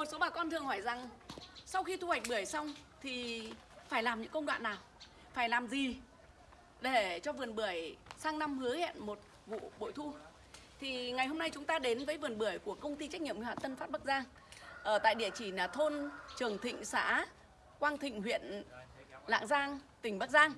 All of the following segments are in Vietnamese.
một số bà con thường hỏi rằng sau khi thu hoạch bưởi xong thì phải làm những công đoạn nào? Phải làm gì để cho vườn bưởi sang năm hứa hẹn một vụ bội thu? Thì ngày hôm nay chúng ta đến với vườn bưởi của công ty trách nhiệm hữu hạn Tân Phát Bắc Giang ở tại địa chỉ là thôn Trường Thịnh, xã Quang Thịnh, huyện Lạng Giang, tỉnh Bắc Giang.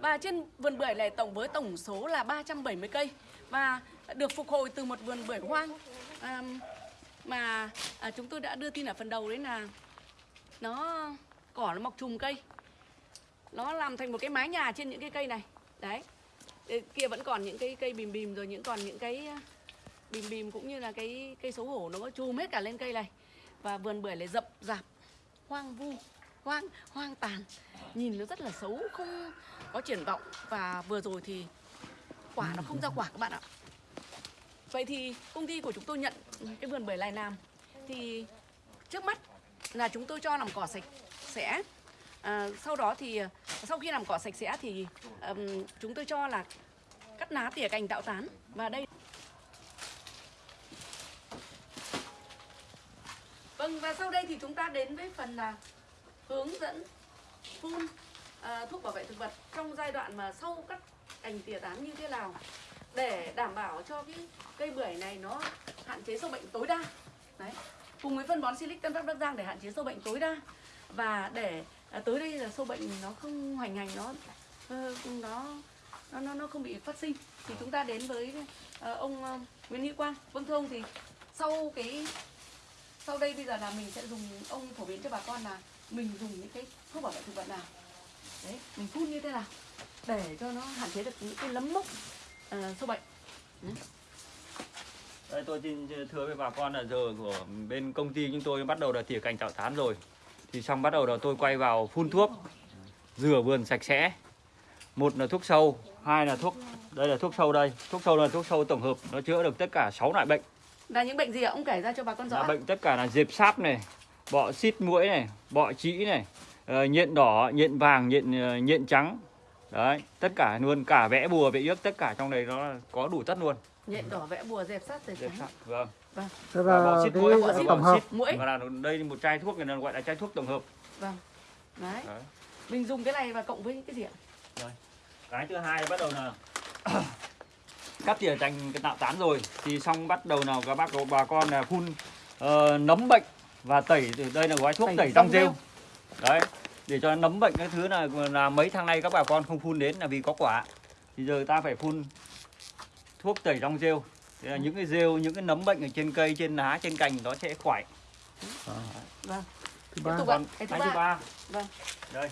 Và trên vườn bưởi này tổng với tổng số là 370 cây và được phục hồi từ một vườn bưởi hoang à, mà à, chúng tôi đã đưa tin ở phần đầu đấy là nó cỏ nó mọc trùm cây. Nó làm thành một cái mái nhà trên những cái cây này. Đấy. Để kia vẫn còn những cái cây bìm bìm rồi những còn những cái à, bìm bìm cũng như là cái cây xấu hổ nó có chùm hết cả lên cây này. Và vườn bưởi lại rậm rạp hoang vu hoang hoang tàn. Nhìn nó rất là xấu không có triển vọng. Và vừa rồi thì quả nó không ra quả các bạn ạ vậy thì công ty của chúng tôi nhận cái vườn bưởi này làm. Thì trước mắt là chúng tôi cho làm cỏ sạch sẽ. À, sau đó thì sau khi làm cỏ sạch sẽ thì um, chúng tôi cho là cắt lá tỉa cành tạo tán. Và đây Vâng và sau đây thì chúng ta đến với phần là hướng dẫn phun à, thuốc bảo vệ thực vật trong giai đoạn mà sau cắt cành tỉa tán như thế nào để đảm bảo cho cái cây bưởi này nó hạn chế sâu bệnh tối đa. Đấy. Cùng với phân bón Silic Tân Phát Bắc Giang để hạn chế sâu bệnh tối đa và để à, tới đây là sâu bệnh nó không hoành hành nó ờ, nó nó nó, nó không bị phát sinh thì chúng ta đến với ờ, ông ờ, Nguyễn Hữu Quang. Vâng thưa ông thì sau cái sau đây bây giờ là mình sẽ dùng ông phổ biến cho bà con là mình dùng những cái thuốc bảo vệ thực vật nào đấy mình phun như thế nào để cho nó hạn chế được những cái lấm mốc uh, sâu bệnh Đây tôi xin thưa với bà con là giờ của bên công ty chúng tôi bắt đầu là tỉa cành tạo tán rồi. Thì xong bắt đầu là tôi quay vào phun thuốc Rửa vườn sạch sẽ. Một là thuốc sâu, hai là thuốc Đây là thuốc sâu đây. Thuốc sâu là thuốc sâu tổng hợp Nó chữa được tất cả 6 loại bệnh. Là những bệnh gì ạ? Ông kể ra cho bà con rõ. là bệnh tất cả là dẹp sáp này Bọ xít mũi này Bọ trĩ này ờ, Nhện đỏ, nhện vàng, nhện ờ, nhện trắng Đấy, tất cả luôn, cả vẽ bùa, vẽ yếc, tất cả trong đây nó có đủ tất luôn. Nhện đỏ vẽ bùa dẹp sát dẹp trắng. sáp, vâng. Thế Và là bọ xít mũi, bọ xít, tổng hợp mũi. Và là đây một chai thuốc này là gọi là chai thuốc tổng hợp. Vâng. Đấy. Đấy. mình dùng cái này và cộng với cái gì ạ? Cái thứ hai bắt đầu là cắt tỉa cành cái tạo tán rồi. Thì xong bắt đầu nào các bác bà con là phun ờ, nấm bệnh và tẩy từ đây là gói thuốc Tẩy tẩy rong rêu. Đấy để cho nấm bệnh cái thứ là là mấy tháng nay các bà con không phun đến là vì có quả. Thì giờ ta phải phun thuốc tẩy rong rêu. Thế là những cái rêu những cái nấm bệnh ở trên cây trên lá trên cành nó sẽ khỏi vâng. Thứ ba. còn cái thứ cái thứ ba. vâng. Đây.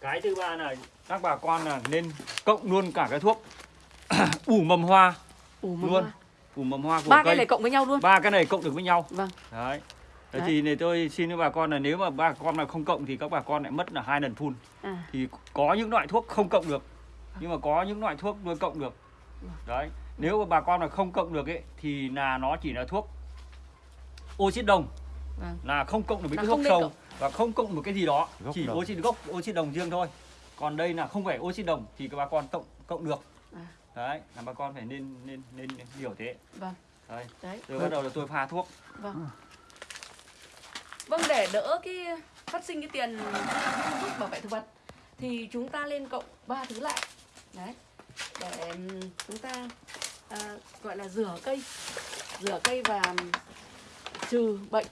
Cái thứ ba là các bà con là nên cộng luôn cả cái thuốc ủ mầm hoa ủ mầm luôn. hoa. ủ mầm hoa của ba cây. cái này cộng với nhau luôn. Ba cái này cộng được với nhau. Vâng. Đấy Đấy. thì này tôi xin với bà con là nếu mà bà con mà không cộng thì các bà con lại mất là hai lần phun à thì có những loại thuốc không cộng được nhưng mà có những loại thuốc nuôi cộng được đấy nếu mà bà con mà không cộng được ấy thì là nó chỉ là thuốc oxit đồng Vâng. là không cộng được với Là cái nên sâu cộng. và không cộng một cái gì đó Gốc chỉ đồng. oxit gốc oxit đồng riêng thôi còn đây là không phải oxit đồng thì các bà con cộng cộng được À. đấy là bà con phải nên nên nên hiểu thế vâng đấy đấy rồi bắt đầu là tôi pha thuốc Vâng. Vâng để đỡ cái phát sinh cái tiền thuốc bảo vệ thực vật thì chúng ta lên cộng ba thứ lại. Đấy. Để chúng ta à, gọi là rửa cây. Rửa cây và trừ bệnh,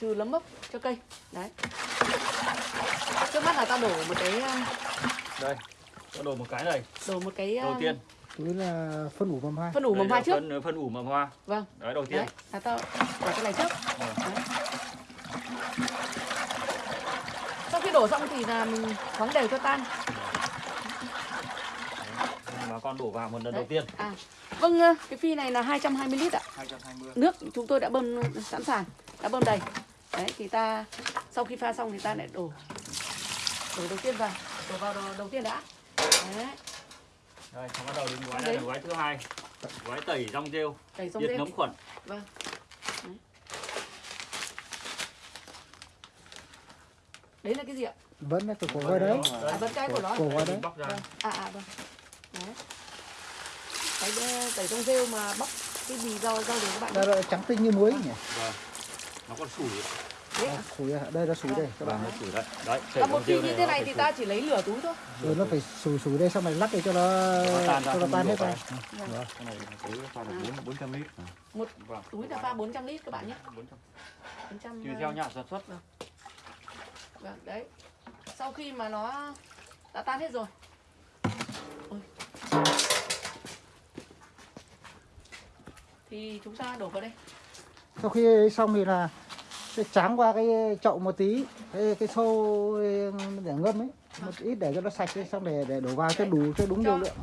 trừ nấm mốc cho cây. Đấy. Trước mắt là ta đổ một cái à, đây tôi đổ một cái này đổ một cái à, đầu tiên Đấy là phân ủ mầm hoa phân ủ mầm hoa trước. phân phân ủ mầm hoa Vâng. đấy đầu tiên Đấy, là ta đổ cái này trước. Vâng. Đấy. Sau khi đổ xong thì là mình khoáng đều cho tan. bà con đổ vào một lần Đấy. đầu tiên À, vâng, ờ, cái phi này là 220 lít ạ. 220 Nước chúng tôi đã bơm sẵn sàng, đã bơm đầy. Đấy, thì ta sau khi pha xong thì ta lại đổ đổ đầu tiên vào, đổ vào đầu, đầu tiên đã. Đấy, đây xong bắt đầu đến gói này gói thứ hai gói tẩy rong rêu xong diệt rêu. nấm khuẩn Vâng. Đấy. Đấy là cái gì ạ? vẫn là cái cổ gói đấy À, vẫn cái của nó. cổ gói đấy Vâng. À à vâng. Đấy. Cái ờ, tẩy trong rêu mà bóc cái bì rau rau để các bạn. Đây là trắng tinh như muối nhỉ vâng nó còn sủi Đấy. À, sủi à? đây là sủi đây các Vâng, bạn nó sủi đấy. Đấy, Và một rêu như này thế này thì ta chỉ lấy lửa túi thôi rồi nó phải sủi sủi đây xong rồi lắc để cho nó cho nó tan hết ra Vâng. Cái này là túi pha được bốn bốn trăm lít. một Vâng. túi là pha 400 lít các bạn nhé 400. 400 Tùy ờ, theo nhà sản xuất. Vâng, đấy. Sau khi mà nó đã tan hết rồi. Ôi. Thì chúng ta đổ vào đây. sau khi ấy xong thì là sẽ tráng qua cái chậu một tí cái cái xô để ngâm ấy một ít để cho nó sạch ấy, xong để để đổ vào cho đủ cho đúng liều lượng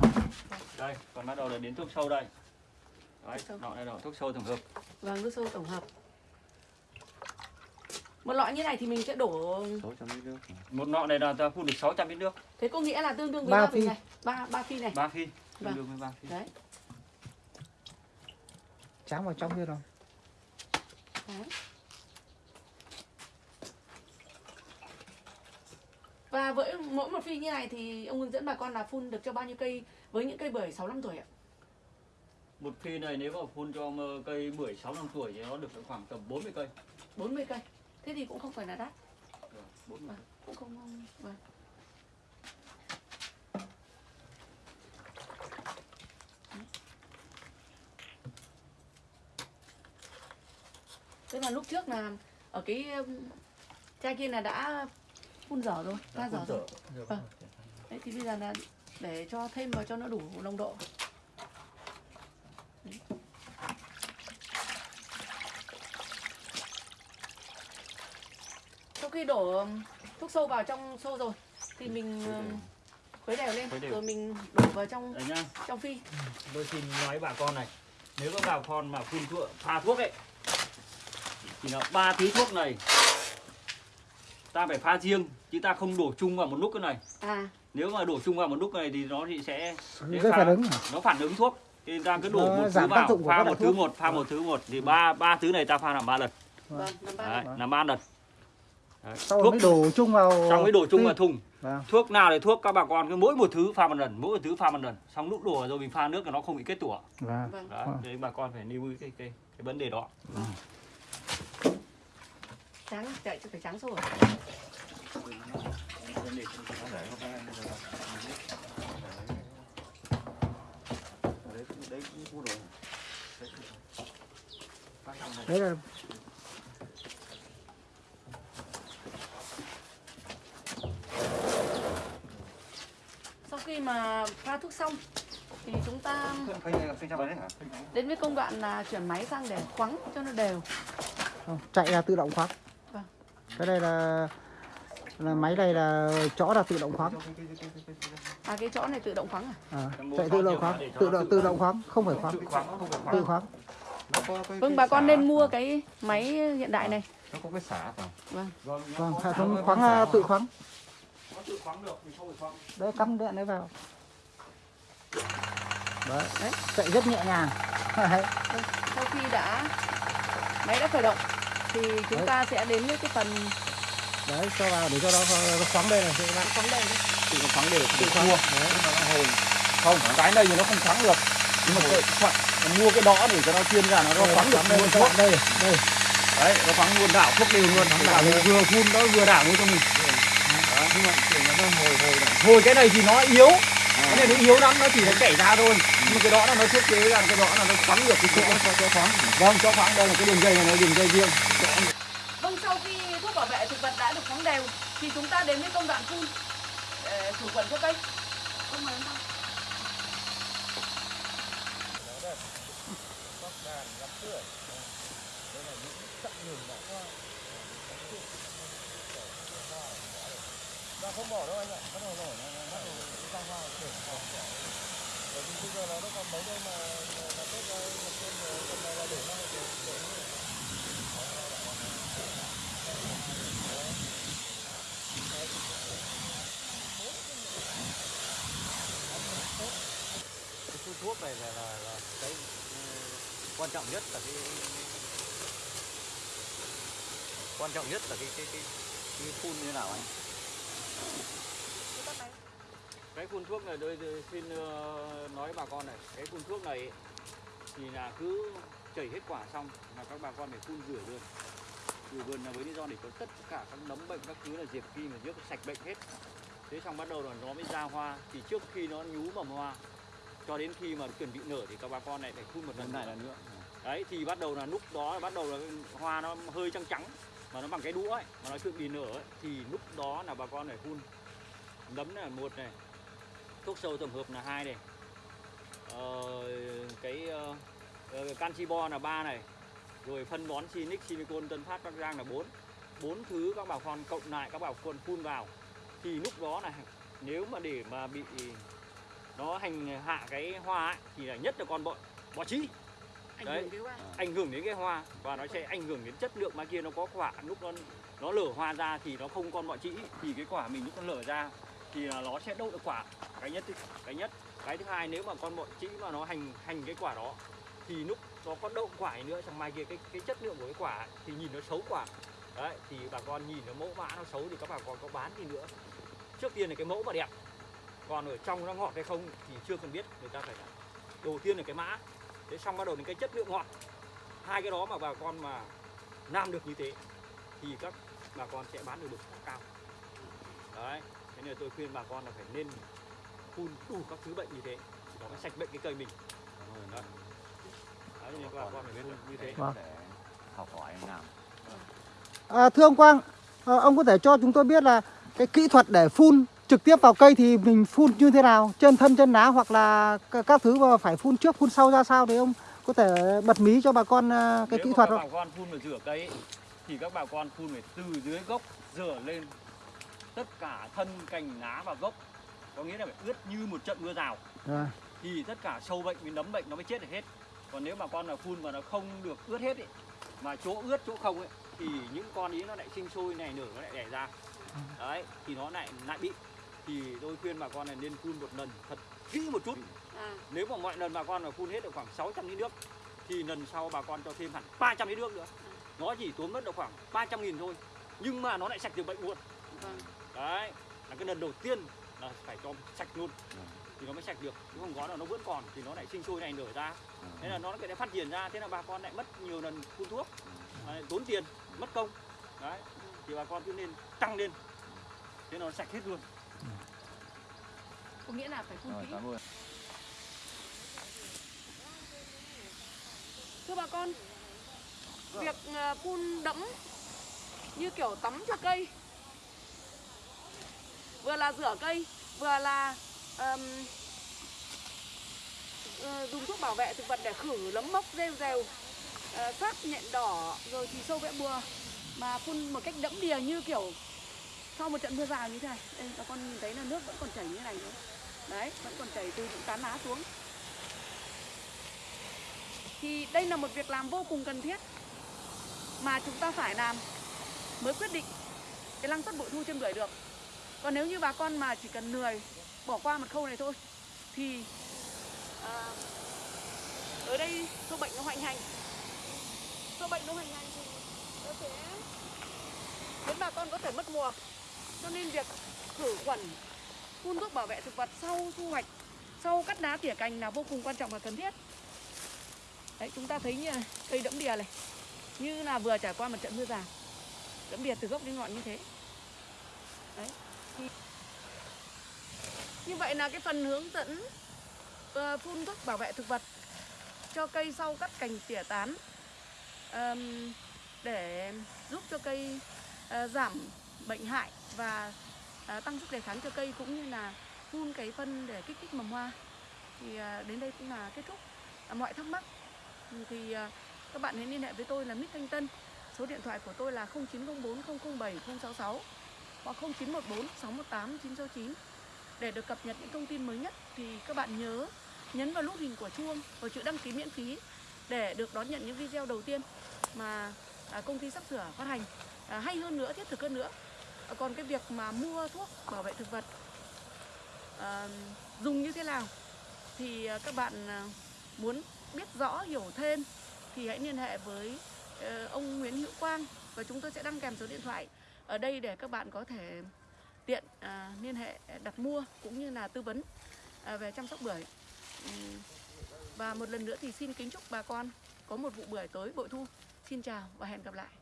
Đây, còn bắt đầu là đến thuốc sâu đây. Đấy, Thuốc nọ này là thuốc sâu tổng hợp. Vâng, nước sâu tổng hợp. Một lọ như này thì mình sẽ đổ 600 lít nước. Một nọ này là ta phun được 600 lít nước. thế có nghĩa là tương đương với Ba ba phi phi. này, ba ba phi này. Ba phi. Vâng. Tương đương với ba phi. Đấy. tráng vào trong kia rồi Đấy. Và với mỗi một phi như này thì ông hướng dẫn bà con là phun được cho bao nhiêu cây với những cây bưởi 6 năm tuổi ạ? Một phi này nếu mà phun cho cây bưởi 6 năm tuổi thì nó được khoảng tầm 40 cây. 40 cây. Thế thì cũng không phải là đắt, 40 Vâng. cũng không vâng. Tức là lúc trước là ở cái um, chai kia là đã phun dở rồi, pha dở rồi. Vâng. Đấy thì bây giờ là để cho thêm vào cho nó đủ nồng độ. Đấy. Khi đổ um, thuốc sâu vào trong xô rồi thì mình um, khuấy đều lên Khuấy đều. rồi mình đổ vào trong trong phi. Tôi xin nói bà con này, nếu các bà con mà phun thuốc, pha thuốc ấy thì là ba tí thuốc này ta phải pha riêng chứ ta không đổ chung vào một lúc cái này. À, Nếu mà đổ chung vào một lúc này thì nó thì sẽ pha- phản ứng à? nó phản ứng thuốc. Thì ta cứ đổ Nó một thứ vào, pha một thứ một, pha một thứ một thì ba ba thứ này ta pha làm ba lần. vâng, năm ba Đấy, Vâng. làm ba lần. Đấy. sau rồi Thuốc mới đổ chung vào xong mới đổ chung vào thùng. Vâng. Thuốc nào thì thuốc các bà con cứ mỗi một thứ pha một lần, mỗi một thứ pha một lần. Xong lúc đổ rồi mình pha nước là nó không bị kết tủa. Vâng. vâng. Đấy, Vâng. đấy bà con phải lưu ý cái cái cái vấn đề đó. Trắng chạy cho phải trắng sâu? Đấy, đấy cũng mua đồ. đấy là Sau khi mà pha thuốc xong thì chúng ta Phanh này là phanh trong đấy hả? đến với công đoạn là chuyển máy sang để khoắng cho nó đều. không, chạy là tự động khoáng Vâng. cái đây là là máy này là chõ là tự động khoáng À cái chỗ này tự động khoắng à? à, chạy khoáng tự động khoáng tự động tự khoáng. động khoáng không phải khoáng Tự khoáng khoáng. khoáng Vâng bà con nên mua cái máy hiện đại này. Nó có cái xả. Vâng. Vâng, hệ thống khoáng là tự khoáng tự khoáng được, mình không phải khoáng. đấy cắm điện đấy vào đấy, Đấy. chạy rất nhẹ nhàng đấy. Sau khi đã máy đã khởi động thì chúng Đấy. ta sẽ đến với cái phần đấy cho vào để cho nó, nó khoáng đây này các bạn khoáng đấy. Tự nó khoáng đều, tự khoáng. mua. Đấy. Không, cái này thì nó không khoáng được. Nhưng mà cái, khoáng, mua cái đó để cho nó chuyên ra nó, nó Đây, khoáng được đây, các thuốc. đây đây Đấy, nó khoáng luôn đảo thuốc đều luôn. Đảo vừa phun nó vừa đảo luôn cho mình. Nhưng mà nó hồi hồi này. Thôi cái này thì nó yếu. Cái này nó yếu lắm, nó chỉ nó chảy ra thôi. Nhưng cái đó là nó thiết kế ra cái đó là nó khoáng được cái chỗ cho cho khoáng. Vâng, cho khoáng đây là cái đường dây này nó đường dây riêng. Vâng sau khi thuốc bảo vệ thực vật đã được khoáng đều thì chúng ta đến với công đoạn phun để khử khuẩn cho cây. Không mời Dạ không bỏ đâu anh ạ, bắt đầu rồi, bắt đầu ra hoa để bỏ Bởi vì bây giờ nó nó còn mấy đây mà là tết ra một trên ờ, tuần này là để nó để để cái thuốc này là, là, là cái ừ, quan trọng nhất là cái quan trọng nhất là cái cái cái, cái phun như nào anh? Cái phun thuốc này tôi tôi xin ờ, nói bà con này, cái phun thuốc này thì là cứ chảy hết quả xong là các bà con phải phun rửa luôn. rửa vườn là với lý do để có tất cả các nấm bệnh các thứ là diệt khi mà diệt sạch bệnh hết. Thế xong bắt đầu là nó mới ra hoa. Thì trước khi nó nhú mầm hoa cho đến khi mà chuẩn bị nở thì các bà con này phải phun một lần này là nữa. Đấy thì bắt đầu là lúc đó là bắt đầu là hoa nó hơi trắng trắng mà nó bằng cái đũa ấy mà nó chuẩn bị nở ấy, thì lúc đó là bà con phải phun. Nấm là một này thuốc sâu tổng hợp là hai này. Ờ, cái ờ, ờ, canxi bo là ba này. Rồi phân bón Sinic, Silicon, Tân Phát, Bắc Giang là bốn. Bốn thứ các bà con cộng lại các bà con phun vào. Thì lúc đó là nếu mà để mà bị nó hành hạ cái hoa ấy, thì là nhất là con bọ bọ ảnh Đấy. hoa. Ảnh hưởng đến cái hoa và nó sẽ ảnh hưởng đến chất lượng. Mai kia nó có quả lúc nó nó lở hoa ra thì nó không con bọ trĩ thì cái quả mình lúc nó lở ra thì nó sẽ đậu được quả. Cái nhất cái nhất. Cái thứ hai nếu mà con bọn trĩ mà nó hành hành cái quả đó, thì lúc nó có đậu quả nữa trong mai kia cái cái chất lượng của cái quả thì nhìn nó xấu quả đấy, thì bà con nhìn nó mẫu mã nó xấu thì các bà con có bán thì nữa. Trước tiên là cái mẫu mà đẹp. Còn ở trong nó ngọt hay không thì chưa cần biết, người ta phải là đầu tiên là cái mã. Thế xong bắt đầu đến cái chất lượng ngọt. Hai cái đó mà bà con mà làm được như thế, thì các bà con sẽ bán được được cao. Đấy thế nên tôi khuyên bà con là phải nên phun đủ các thứ bệnh như thế nó mới sạch bệnh cái cây mình đấy, đấy nên bà con phải nên như thế Vâng. để học hỏi làm À, thưa ông Quang, à, ông có thể cho chúng tôi biết là cái kỹ thuật để phun trực tiếp vào cây thì mình phun như thế nào? Trên thân, chân lá hoặc là các thứ mà phải phun trước, phun sau ra sao thì ông có thể bật mí cho bà con à, cái Nếu kỹ thuật các không? bà con phun vào rửa cây ấy, thì các bà con phun phải từ dưới gốc rửa lên tất cả thân cành lá và gốc. Có nghĩa là phải ướt như một trận mưa rào. À, thì tất cả sâu bệnh với nấm bệnh nó mới chết được hết. Còn nếu mà con nào phun mà nó không được ướt hết ấy, mà chỗ ướt chỗ không ấy thì những con ý nó lại sinh sôi này nở nó lại đẻ ra. Đấy thì nó lại lại bị. Thì tôi khuyên bà con là nên phun một lần thật kỹ một chút. À, nếu mà mọi lần bà con mà phun hết được khoảng 600 lít nước thì lần sau bà con cho thêm hẳn 300 lít nước nữa. Nó chỉ tốn mất được khoảng 300 nghìn thôi nhưng mà nó lại sạch được bệnh luôn. Vâng. Đấy là cái lần đầu tiên là phải cho sạch luôn. Thì nó mới sạch được chứ không có là nó vẫn còn thì nó lại sinh sôi này nở ra. Thế là nó lại phát triển ra thế là bà con lại mất nhiều lần phun thuốc đấy, tốn tiền mất công. Đấy thì bà con cứ nên tăng lên. Thế nó sạch hết luôn. Có nghĩa là phải phun rồi kỹ. thưa bà con việc ờ, phun đẫm như kiểu tắm cho cây vừa là rửa cây vừa là um, dùng thuốc bảo vệ thực vật để khử nấm mốc rêu rèo ờ, uh, sát nhện đỏ rồi thì sâu vẽ bùa mà phun một cách đẫm đìa như kiểu sau một trận mưa rào như thế này. Đây bà con nhìn thấy là nước vẫn còn chảy như này nữa. Đấy vẫn còn chảy từ những tán lá xuống. Thì đây là một việc làm vô cùng cần thiết mà chúng ta phải làm mới quyết định cái năng suất bội thu trên bưởi được còn nếu như bà con mà chỉ cần lười bỏ qua một khâu này thôi thì ờ, à, ở đây sâu bệnh nó hoành hành. Sâu bệnh nó hoành hành thì nó sẽ khiến bà con có thể mất mùa. Cho nên việc khử khuẩn phun thuốc bảo vệ thực vật sau thu hoạch sau cắt đá tỉa cành là vô cùng quan trọng và cần thiết. Đấy, chúng ta thấy như này, cây đẫm đìa này Như là vừa trải qua một trận mưa già. Đẫm đìa từ gốc đến ngọn như thế. Đấy. Như vậy là cái phần hướng dẫn ờ, phun thuốc bảo vệ thực vật cho cây sau cắt cành tỉa tán để giúp cho cây ờ, giảm bệnh hại và ờ, tăng sức đề kháng cho cây cũng như là phun cái phân để kích thích mầm hoa. Thì đến đây cũng là kết thúc. À, mọi thắc mắc thì các bạn hãy liên hệ với tôi là Mít Thanh Tân. Số điện thoại của tôi là 0904 007 066 hoặc 0914 618 969 để được cập nhật những thông tin mới nhất thì các bạn nhớ nhấn vào nút hình của chuông và chữ đăng ký miễn phí để được đón nhận những video đầu tiên mà à, công ty sắp sửa phát hành. À, hay hơn nữa thiết thực hơn nữa À, còn cái việc mà mua thuốc bảo vệ thực vật à, dùng như thế nào thì à, các bạn à, muốn biết rõ hiểu thêm thì hãy liên hệ với ờ, ông Nguyễn Hữu Quang và chúng tôi sẽ đăng kèm số điện thoại ở đây để các bạn có thể tiện à, liên hệ à, đặt mua cũng như là tư vấn à, về chăm sóc bưởi. Ừ. Và một lần nữa thì xin kính chúc bà con có một vụ bưởi tới bội thu. Xin chào và hẹn gặp lại.